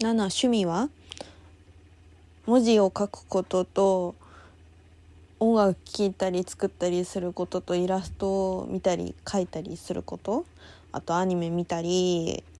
7趣味は？文字を書くことと音楽聴いたり作ったりすることとイラストを見たり書いたりすること。あとアニメ見たり。